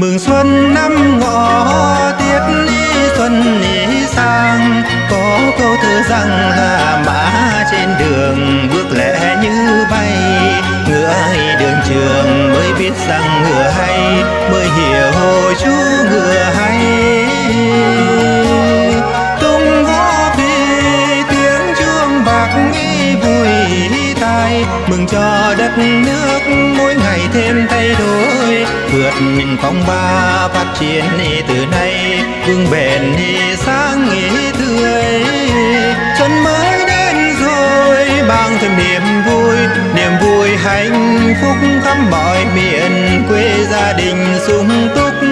Mừng xuân năm ngọ, tiết đi xuân đi sang. Có câu thơ rằng là mã trên đường mừng cho đất nước mỗi ngày thêm thay đổi, vượt phong ba phát triển từ nay. Vững bền sáng nghĩ tươi xuân mới đến rồi, mang thêm niềm vui. Niềm vui hạnh phúc khắp mọi miền quê gia đình sung túc.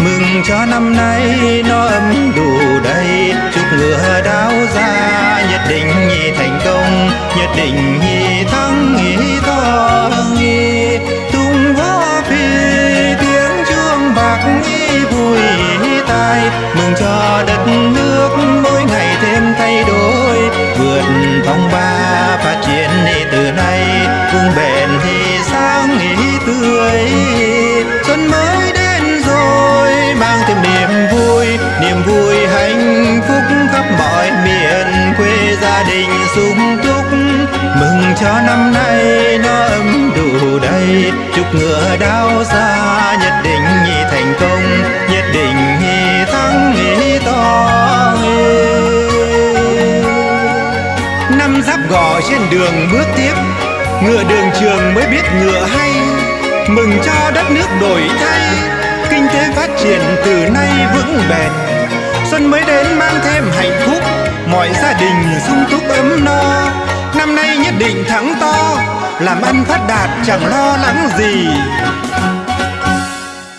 Mừng cho năm nay nó ấm đủ đầy, chúc ngựa đáo ra, nhất định thành công, nhất định thắng to tung vó phi tiếng chuông bạc vui tai mừng cho đất nước mỗi ngày thêm thay đổi vượt phong ba phát triển từ nay vững bền thì sáng nghĩ tươi xuân mới đến rồi mang thêm niềm vui niềm vui hạnh phúc khắp mọi miền quê gia đình sung túc mừng cho năm nay biết chúc ngựa đao xa, nhất định thành công. Nhất định thắng to năm giáp gò trên đường bước tiếp, ngựa đường trường mới biết ngựa hay. Mừng cho đất nước đổi thay, kinh tế phát triển từ nay vững bền. Xuân mới đến mang thêm hạnh phúc, mọi gia đình sung túc ấm no. Năm nay nhất định thắng to làm ăn phát đạt chẳng lo lắng gì.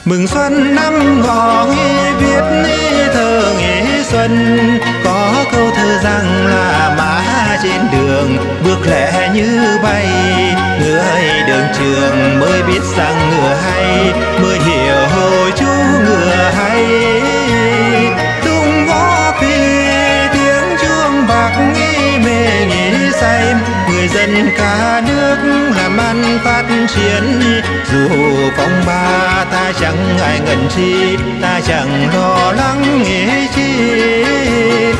Mừng xuân năm ngọ, nghi viết thơ nghỉ xuân. Có câu thơ rằng là mã trên đường, bước lẹ như bay. Người đường trường mới biết rằng ngựa hay, mới hiểu dân cả nước làm ăn phát triển. Dù phong ba ta chẳng ngại ngần chi, ta chẳng lo lắng nghĩ chi.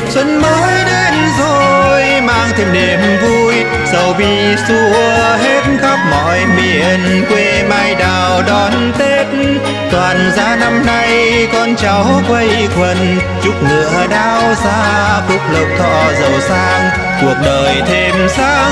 Xuân mới đến rồi, mang thêm niềm vui. Sầu bi xua hết khắp mọi miền, quê mai đào đón tết. Toàn gia năm nay con cháu quây quần, chúc ngựa đao xa phúc lộc thọ giàu sang. Cuộc đời thêm sáng